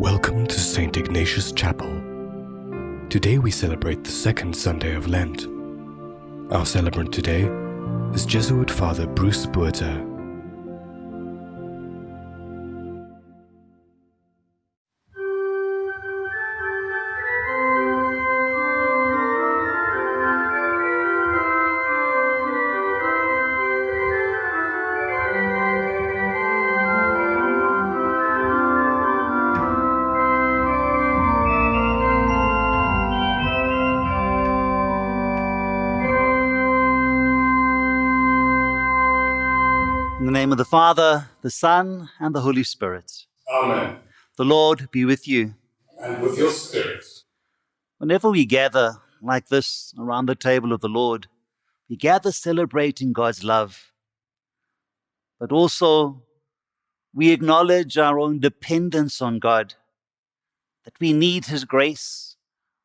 Welcome to St. Ignatius Chapel. Today we celebrate the second Sunday of Lent. Our celebrant today is Jesuit Father Bruce Buerter. Father, the Son, and the Holy Spirit. Amen. The Lord be with you. And with your spirit. Whenever we gather like this around the table of the Lord, we gather celebrating God's love. But also, we acknowledge our own dependence on God, that we need His grace,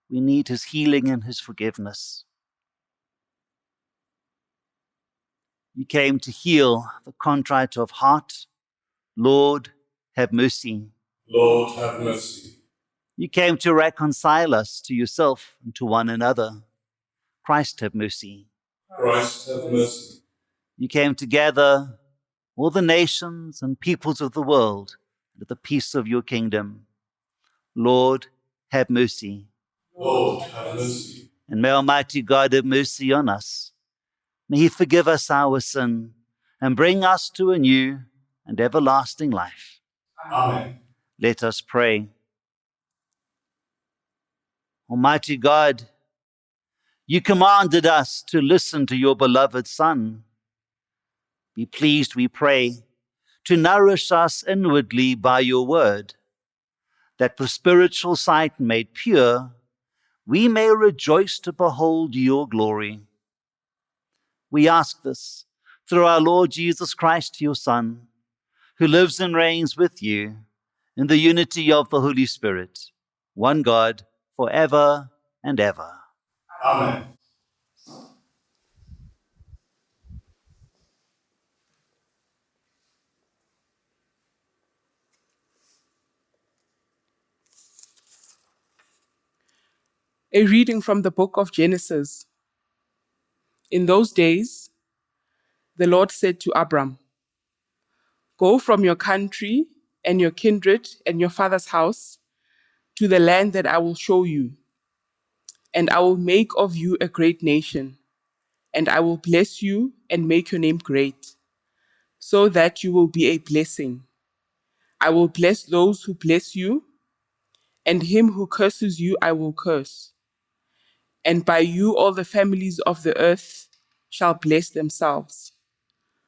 we need His healing and His forgiveness. You came to heal the contrite of heart. Lord, have mercy. Lord, have mercy. You came to reconcile us to yourself and to one another. Christ, have mercy. Christ, have mercy. You came to gather all the nations and peoples of the world into the peace of your kingdom. Lord, have mercy. Lord, have mercy. And may Almighty God have mercy on us. May He forgive us our sin and bring us to a new and everlasting life. Amen. Let us pray. Almighty God, you commanded us to listen to your beloved Son. Be pleased, we pray, to nourish us inwardly by your word, that with spiritual sight made pure, we may rejoice to behold your glory. We ask this through our Lord Jesus Christ, your Son, who lives and reigns with you in the unity of the Holy Spirit, one God, forever and ever. Amen. A reading from the book of Genesis. In those days, the Lord said to Abram, Go from your country and your kindred and your father's house to the land that I will show you, and I will make of you a great nation, and I will bless you and make your name great, so that you will be a blessing. I will bless those who bless you, and him who curses you I will curse. And by you all the families of the earth shall bless themselves.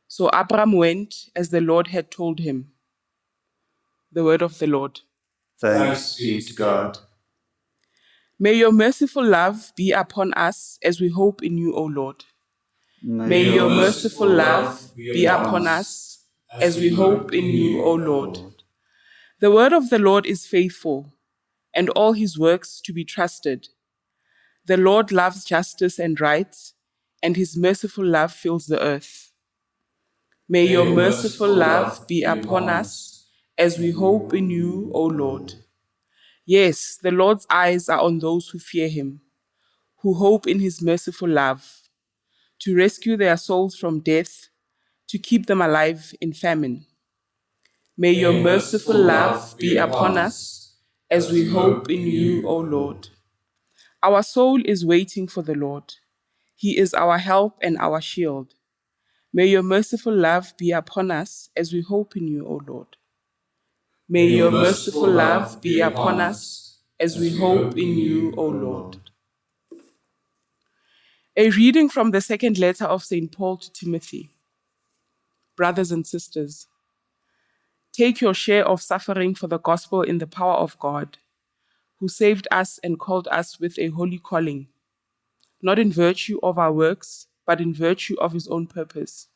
So Abram went as the Lord had told him. The word of the Lord. Thanks be to God. May your merciful love be upon us as we hope in you, O Lord. May your merciful love be upon us as we hope in you, O Lord. The word of the Lord is faithful, and all his works to be trusted. The Lord loves justice and right, and his merciful love fills the earth. May your merciful love be upon us as we hope in you, O Lord. Yes, the Lord's eyes are on those who fear him, who hope in his merciful love, to rescue their souls from death, to keep them alive in famine. May your merciful love be upon us as we hope in you, O Lord. Our soul is waiting for the Lord. He is our help and our shield. May your merciful love be upon us as we hope in you, O Lord. May your merciful love be upon us as we hope in you, O Lord. A reading from the second letter of St. Paul to Timothy. Brothers and sisters, take your share of suffering for the gospel in the power of God, who saved us and called us with a holy calling, not in virtue of our works, but in virtue of his own purpose,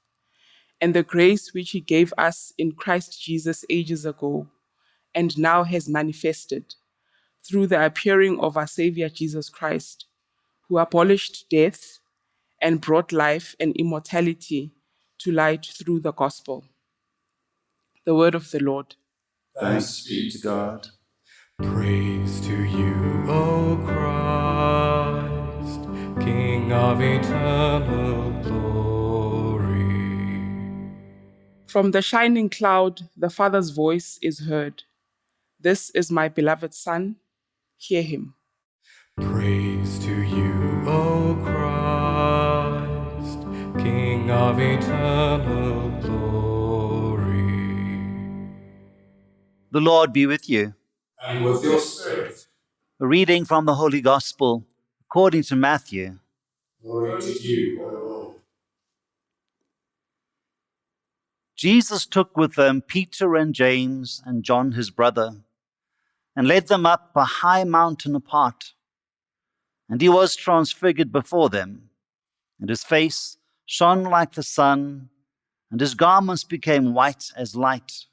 and the grace which he gave us in Christ Jesus ages ago, and now has manifested through the appearing of our Savior Jesus Christ, who abolished death and brought life and immortality to light through the gospel. The word of the Lord. Thanks be to God. Praise to you, O Christ, King of eternal glory. From the shining cloud, the Father's voice is heard. This is my beloved Son. Hear him. Praise to you, O Christ, King of eternal glory. The Lord be with you. And with your spirit. A reading from the Holy Gospel according to Matthew. Glory to you, O Lord. Jesus took with them Peter and James and John his brother, and led them up a high mountain apart. And he was transfigured before them, and his face shone like the sun, and his garments became white as light.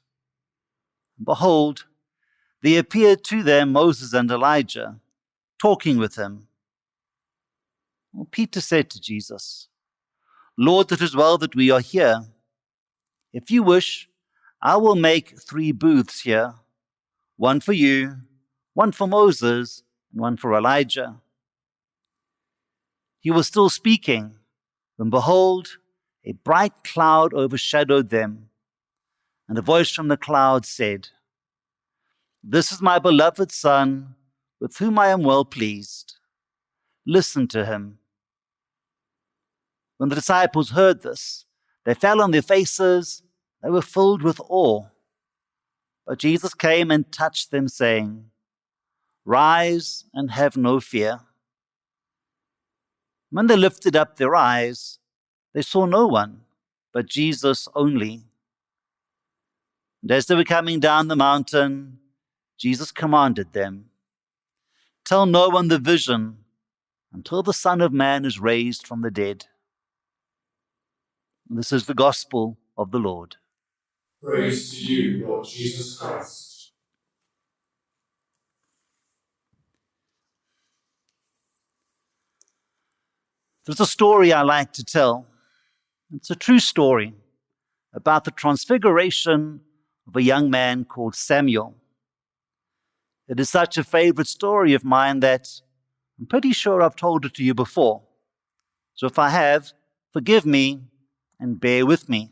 And behold, there appeared to them Moses and Elijah, talking with him. Well, Peter said to Jesus, Lord, it is well that we are here. If you wish, I will make three booths here one for you, one for Moses, and one for Elijah. He was still speaking when, behold, a bright cloud overshadowed them, and a voice from the cloud said, This is my beloved Son, with whom I am well pleased. Listen to him. When the disciples heard this, they fell on their faces, they were filled with awe. But Jesus came and touched them, saying, Rise and have no fear. When they lifted up their eyes, they saw no one but Jesus only. And as they were coming down the mountain, Jesus commanded them, Tell no one the vision until the Son of Man is raised from the dead. This is the gospel of the Lord. Praise to you, Lord Jesus Christ. There's a story I like to tell. It's a true story about the transfiguration of a young man called Samuel. It is such a favorite story of mine that I'm pretty sure I've told it to you before. So if I have, forgive me and bear with me.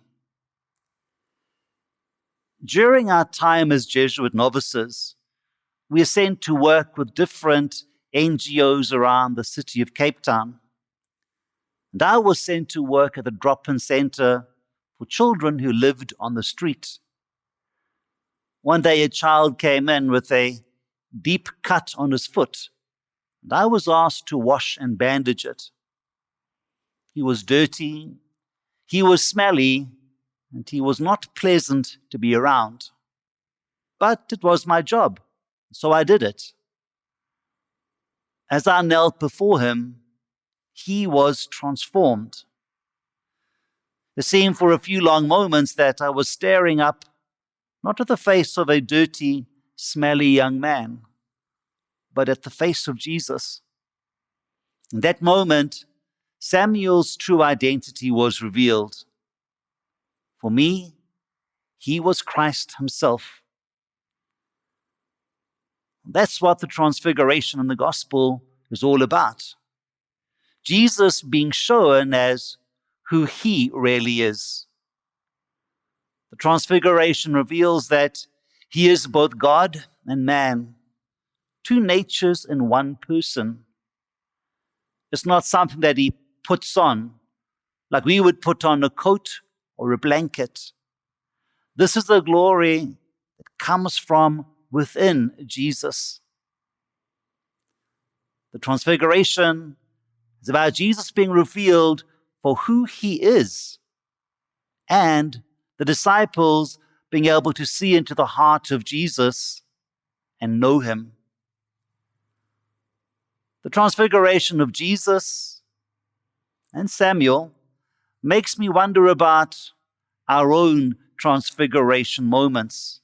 During our time as Jesuit novices, we are sent to work with different NGOs around the city of Cape Town. And I was sent to work at the drop in center for children who lived on the street. One day, a child came in with a deep cut on his foot, and I was asked to wash and bandage it. He was dirty, he was smelly, and he was not pleasant to be around. But it was my job, so I did it. As I knelt before him, he was transformed. It seemed for a few long moments that I was staring up, not at the face of a dirty, smelly young man, but at the face of Jesus. In that moment, Samuel's true identity was revealed. For me, he was Christ himself. That's what the transfiguration in the gospel is all about. Jesus being shown as who he really is. The transfiguration reveals that he is both God and man, two natures in one person. It's not something that he puts on, like we would put on a coat or a blanket. This is the glory that comes from within Jesus. The transfiguration is about Jesus being revealed for who he is and the disciples being able to see into the heart of Jesus and know him. The transfiguration of Jesus and Samuel makes me wonder about our own transfiguration moments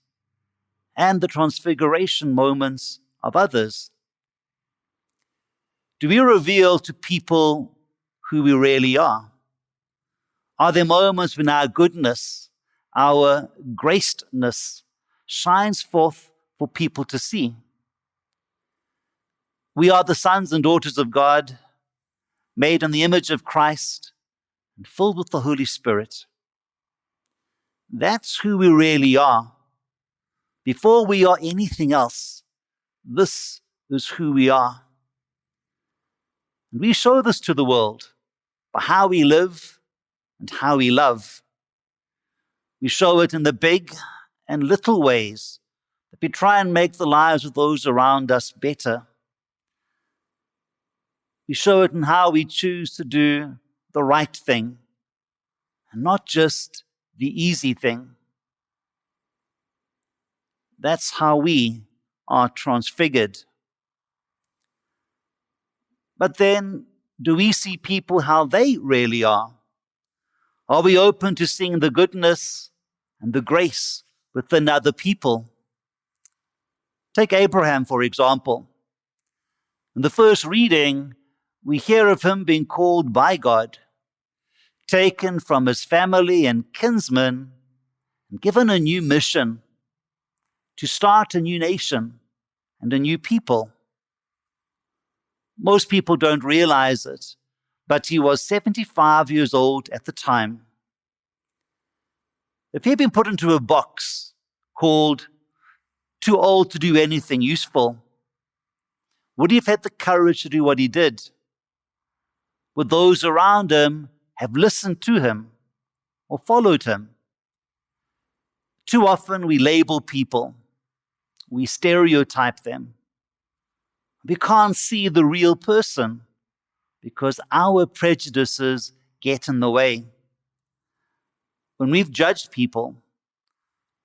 and the transfiguration moments of others. Do we reveal to people who we really are? Are there moments when our goodness, our gracedness shines forth for people to see? We are the sons and daughters of God, made in the image of Christ and filled with the Holy Spirit. That's who we really are. Before we are anything else, this is who we are. And we show this to the world by how we live and how we love. We show it in the big and little ways that we try and make the lives of those around us better. We show it in how we choose to do the right thing and not just the easy thing. That's how we are transfigured. But then, do we see people how they really are? Are we open to seeing the goodness and the grace within other people? Take Abraham, for example. In the first reading, we hear of him being called by God, taken from his family and kinsmen, and given a new mission to start a new nation and a new people. Most people don't realize it, but he was 75 years old at the time. If he had been put into a box called too old to do anything useful, would he have had the courage to do what he did? Would those around him have listened to him or followed him? Too often we label people, we stereotype them. We can't see the real person because our prejudices get in the way. When we've judged people,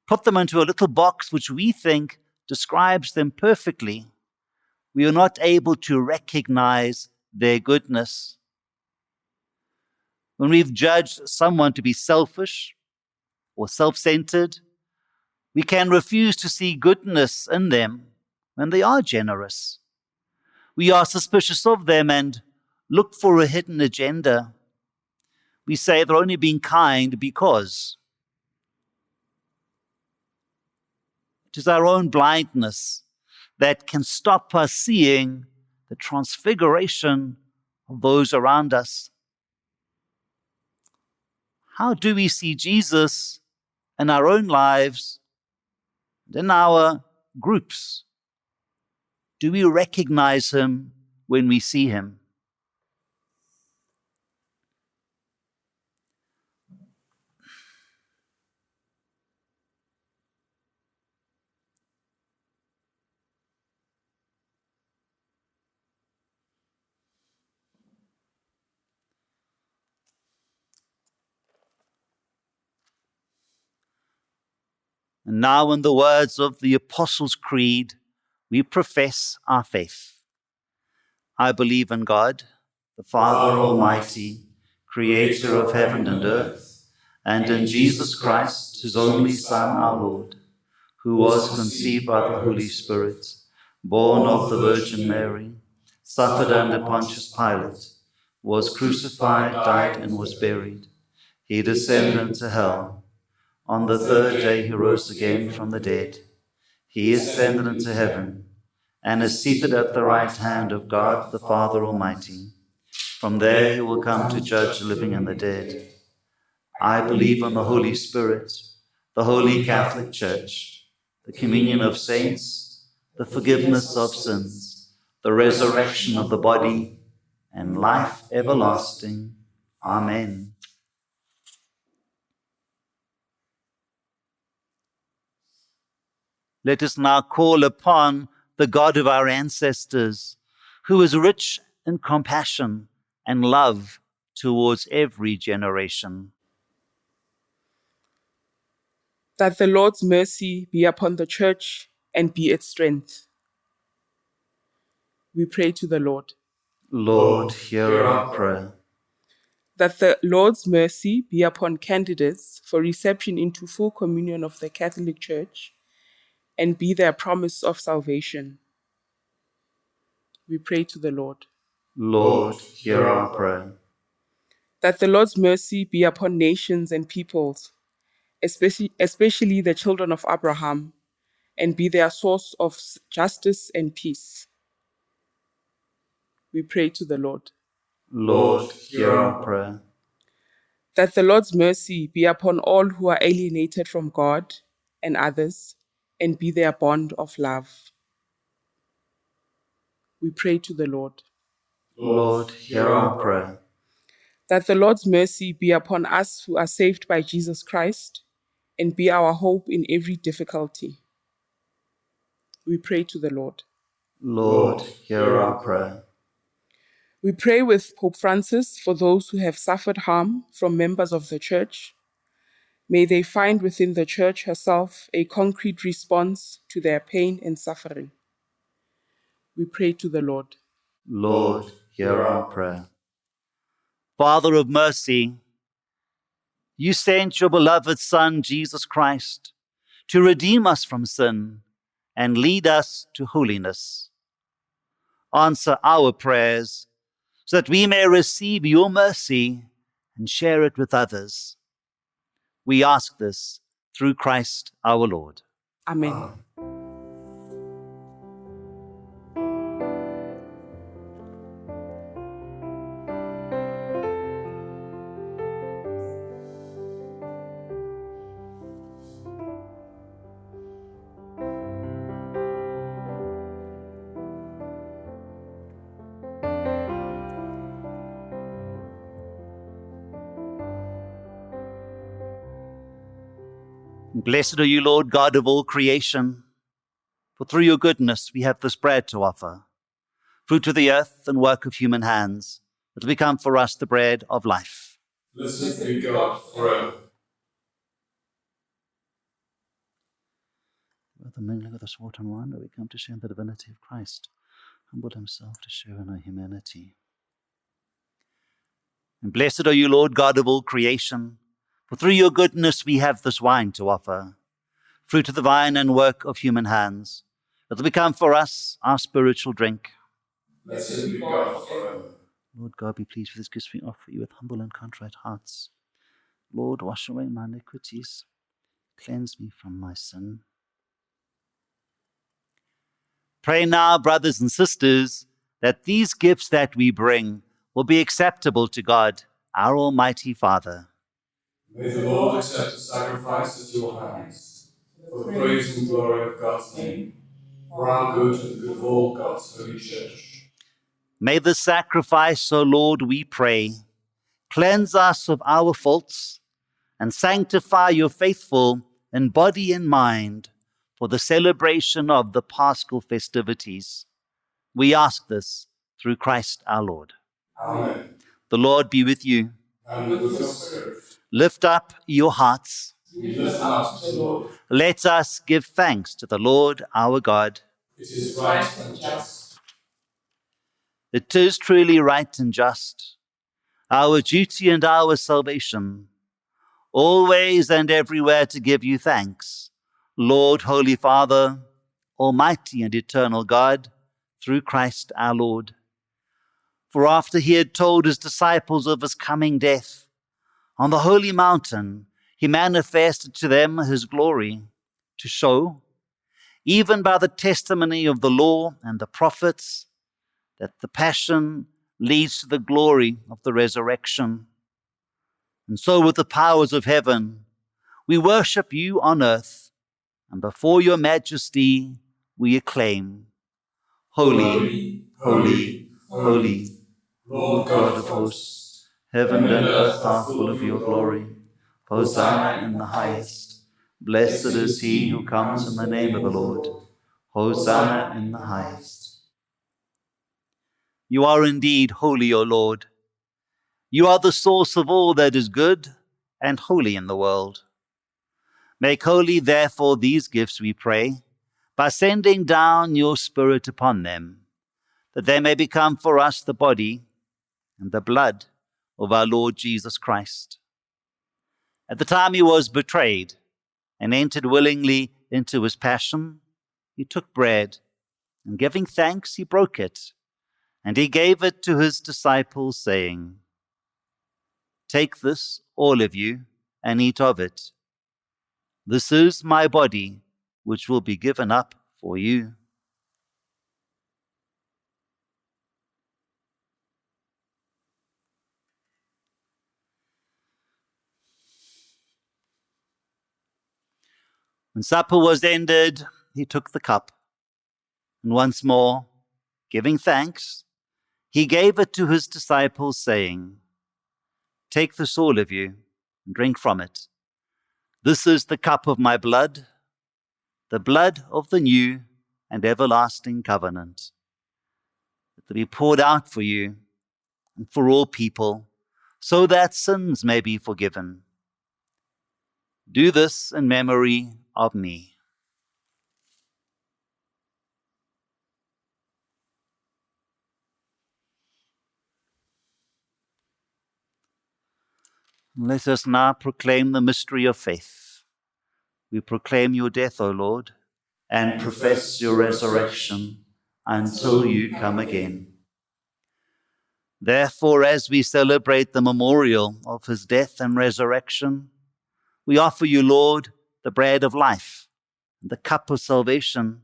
put them into a little box which we think describes them perfectly, we are not able to recognize their goodness. When we've judged someone to be selfish or self centered, we can refuse to see goodness in them when they are generous. We are suspicious of them and look for a hidden agenda. We say they're only being kind because. It is our own blindness that can stop us seeing the transfiguration of those around us. How do we see Jesus in our own lives and in our groups? Do we recognize him when we see him? And now, in the words of the Apostles' Creed, we profess our faith. I believe in God, the Father Almighty, creator of heaven and earth, and in Jesus Christ, his only Son, our Lord, who was conceived by the Holy Spirit, born of the Virgin Mary, suffered under Pontius Pilate, was crucified, died, and was buried. He descended into hell. On the third day he rose again from the dead. He is ascended into heaven and is seated at the right hand of God the Father Almighty. From there he will come to judge the living and the dead. I believe in the Holy Spirit, the Holy Catholic Church, the communion of saints, the forgiveness of sins, the resurrection of the body, and life everlasting. Amen. Let us now call upon the God of our ancestors, who is rich in compassion and love towards every generation. That the Lord's mercy be upon the church and be its strength. We pray to the Lord. Lord, hear our prayer. That the Lord's mercy be upon candidates for reception into full communion of the Catholic Church and be their promise of salvation. We pray to the Lord. Lord, hear our prayer. That the Lord's mercy be upon nations and peoples, especially, especially the children of Abraham, and be their source of justice and peace. We pray to the Lord. Lord, hear our prayer. That the Lord's mercy be upon all who are alienated from God and others, and be their bond of love. We pray to the Lord. Lord, hear our prayer. That the Lord's mercy be upon us who are saved by Jesus Christ, and be our hope in every difficulty. We pray to the Lord. Lord, hear our prayer. We pray with Pope Francis for those who have suffered harm from members of the Church. May they find within the Church herself a concrete response to their pain and suffering. We pray to the Lord. Lord, hear our prayer. Father of mercy, you sent your beloved Son, Jesus Christ, to redeem us from sin and lead us to holiness. Answer our prayers so that we may receive your mercy and share it with others. We ask this through Christ our Lord. Amen. Blessed are you, Lord God of all creation, for through your goodness we have this bread to offer, fruit of the earth and work of human hands, that will become for us the bread of life. Blessed be God forever. With the mingling of this water and wine, we come to share in the divinity of Christ, humbled himself to share in our humanity. And blessed are you, Lord God of all creation, for through your goodness we have this wine to offer, fruit of the vine and work of human hands, that will become for us our spiritual drink. Blessed be God forever. Lord God, be pleased with this gift we offer you with humble and contrite hearts. Lord, wash away my iniquities, cleanse me from my sin. Pray now, brothers and sisters, that these gifts that we bring will be acceptable to God, our Almighty Father. May the Lord accept the sacrifice at your hands, for the praise and glory of God's name, for our good and the good of all God's holy church. May the sacrifice, O Lord, we pray, cleanse us of our faults and sanctify your faithful in body and mind for the celebration of the paschal festivities. We ask this through Christ our Lord. Amen. The Lord be with you. And with your spirit, Lift up your hearts. up to the Lord. Let us give thanks to the Lord our God. It is right and just. It is truly right and just, our duty and our salvation, always and everywhere to give you thanks, Lord, Holy Father, Almighty and eternal God, through Christ our Lord. For after he had told his disciples of his coming death, on the holy mountain he manifested to them his glory, to show, even by the testimony of the law and the prophets, that the passion leads to the glory of the resurrection. And so, with the powers of heaven, we worship you on earth, and before your majesty we acclaim Holy, holy, holy, Lord God of hosts, heaven and earth are full of your glory. Hosanna in the highest. Blessed is he who comes in the name of the Lord. Hosanna in the highest. You are indeed holy, O Lord. You are the source of all that is good and holy in the world. Make holy, therefore, these gifts, we pray, by sending down your Spirit upon them, that they may become for us the body and the blood of our Lord Jesus Christ. At the time he was betrayed and entered willingly into his passion, he took bread, and giving thanks, he broke it, and he gave it to his disciples, saying, Take this, all of you, and eat of it. This is my body, which will be given up for you. When supper was ended, he took the cup, and once more, giving thanks, he gave it to his disciples, saying, Take this, all of you, and drink from it. This is the cup of my blood, the blood of the new and everlasting covenant, that will be poured out for you and for all people, so that sins may be forgiven. Do this in memory of me. Let us now proclaim the mystery of faith. We proclaim your death, O Lord, and profess your resurrection until you come again. Therefore, as we celebrate the memorial of his death and resurrection, we offer you, Lord, the bread of life and the cup of salvation,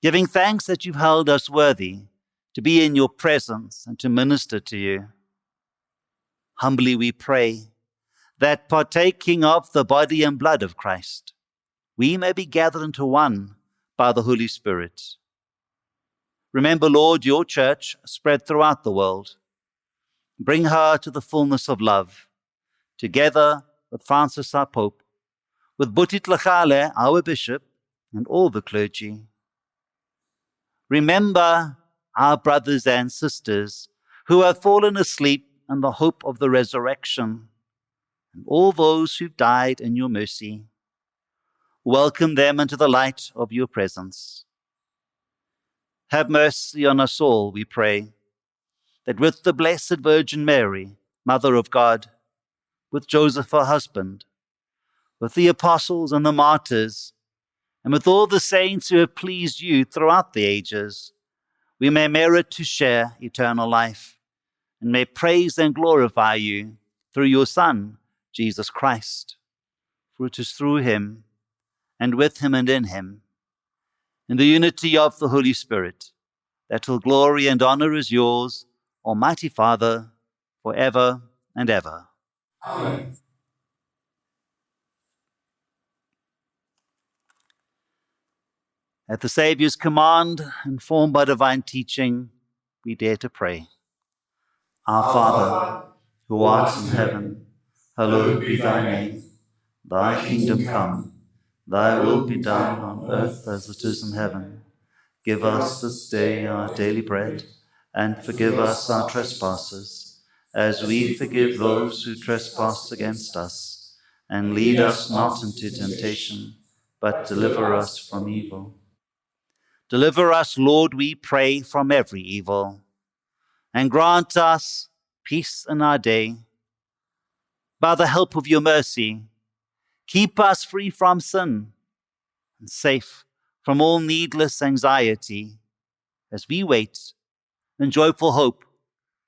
giving thanks that you've held us worthy to be in your presence and to minister to you. Humbly we pray that partaking of the body and blood of Christ, we may be gathered into one by the Holy Spirit. Remember, Lord, your church spread throughout the world. Bring her to the fullness of love, together with Francis our Pope, with Buti Tlhagale, our bishop, and all the clergy. Remember our brothers and sisters who have fallen asleep in the hope of the resurrection and all those who've died in your mercy. Welcome them into the light of your presence. Have mercy on us all, we pray, that with the Blessed Virgin Mary, Mother of God, with Joseph her husband, with the apostles and the martyrs, and with all the saints who have pleased you throughout the ages, we may merit to share eternal life and may praise and glorify you through your Son, Jesus Christ. For it is through him, and with him and in him, in the unity of the Holy Spirit, that all glory and honor is yours, Almighty Father, for ever and ever. Amen. At the Saviour's command, informed by divine teaching, we dare to pray. Our Father, who art in heaven, hallowed be thy name. Thy kingdom come, thy will be done on earth as it is in heaven. Give us this day our daily bread, and forgive us our trespasses, as we forgive those who trespass against us. And lead us not into temptation, but deliver us from evil. Deliver us, Lord, we pray, from every evil, and grant us peace in our day by the help of your mercy, keep us free from sin and safe from all needless anxiety as we wait in joyful hope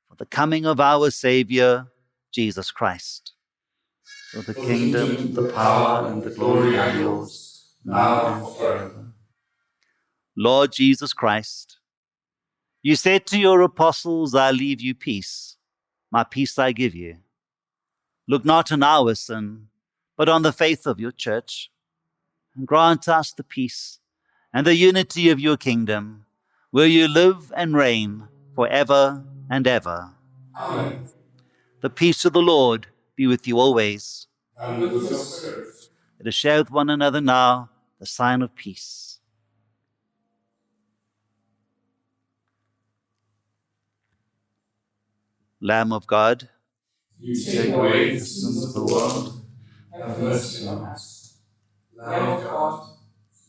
for the coming of our Savior, Jesus Christ. For the kingdom, the power, and the glory are yours, now and forever. Lord Jesus Christ, you said to your apostles, I leave you peace, my peace I give you. Look not on our sin, but on the faith of your church, and grant us the peace and the unity of your kingdom, where you live and reign for ever and ever. Amen. The peace of the Lord be with you always. And with your spirit. Let us share with one another now the sign of peace. Lamb of God, You take away the sins of the world. Have mercy on us. Lamb of God,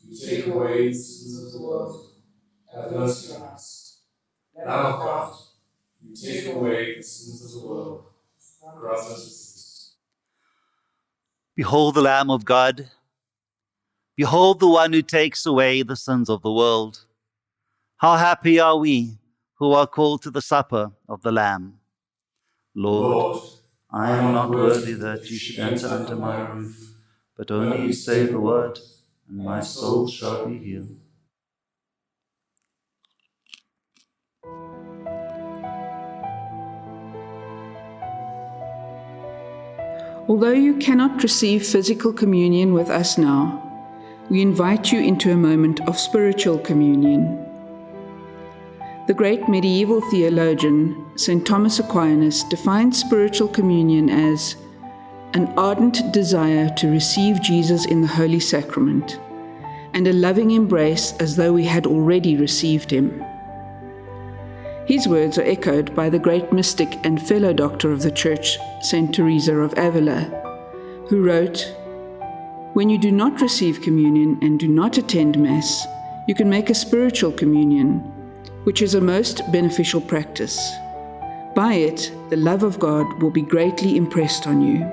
you take away the sins of the world. Have mercy on us. Lamb of God, you take away the sins of the world. Grant us peace. Behold the Lamb of God. Behold the one who takes away the sins of the world. How happy are we who are called to the supper of the Lamb. Lord, Lord, I am not worthy that you should enter under my roof, but only say the word, and my soul shall be healed. Although you cannot receive physical communion with us now, we invite you into a moment of spiritual communion. The great medieval theologian St. Thomas Aquinas defined spiritual communion as an ardent desire to receive Jesus in the Holy Sacrament and a loving embrace as though we had already received him. His words are echoed by the great mystic and fellow doctor of the Church, St. Teresa of Avila, who wrote, When you do not receive communion and do not attend Mass, you can make a spiritual communion which is a most beneficial practice. By it, the love of God will be greatly impressed on you.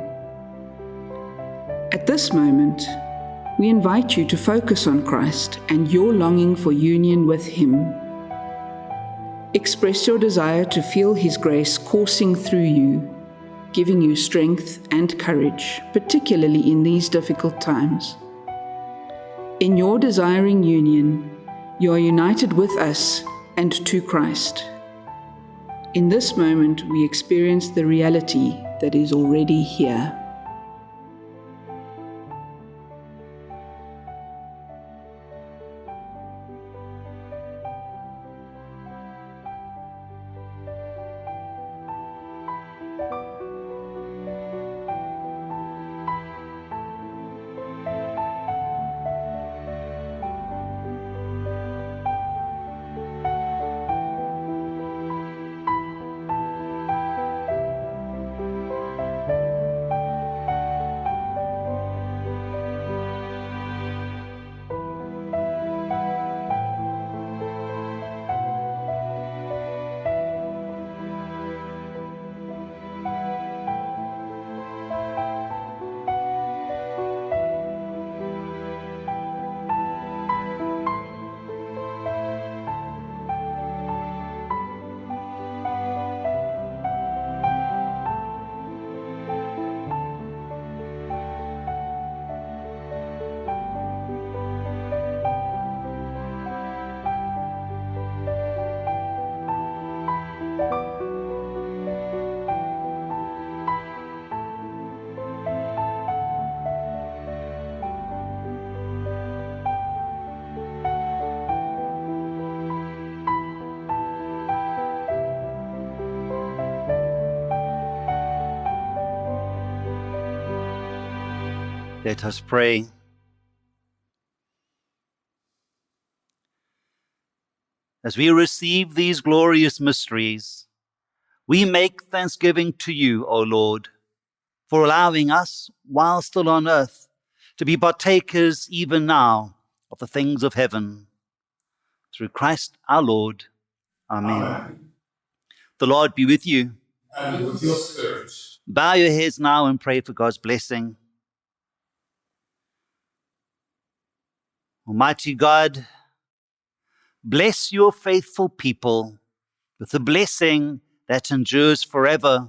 At this moment, we invite you to focus on Christ and your longing for union with Him. Express your desire to feel His grace coursing through you, giving you strength and courage, particularly in these difficult times. In your desiring union, you are united with us and to Christ. In this moment, we experience the reality that is already here. Let us pray. As we receive these glorious mysteries, we make thanksgiving to you, O Lord, for allowing us, while still on earth, to be partakers even now of the things of heaven. Through Christ our Lord. Amen. Amen. The Lord be with you. And with your spirit. Bow your heads now and pray for God's blessing. Almighty God, bless your faithful people with a blessing that endures forever,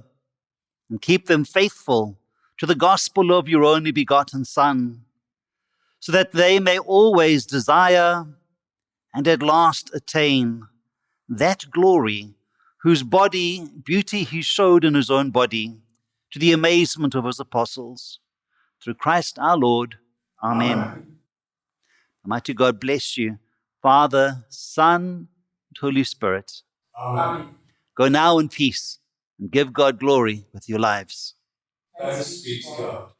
and keep them faithful to the gospel of your only begotten Son, so that they may always desire and at last attain that glory whose body, beauty he showed in his own body, to the amazement of his apostles. Through Christ our Lord. Amen. Amen. Almighty God bless you, Father, Son, and Holy Spirit. Amen. Go now in peace and give God glory with your lives. Thanks be to God.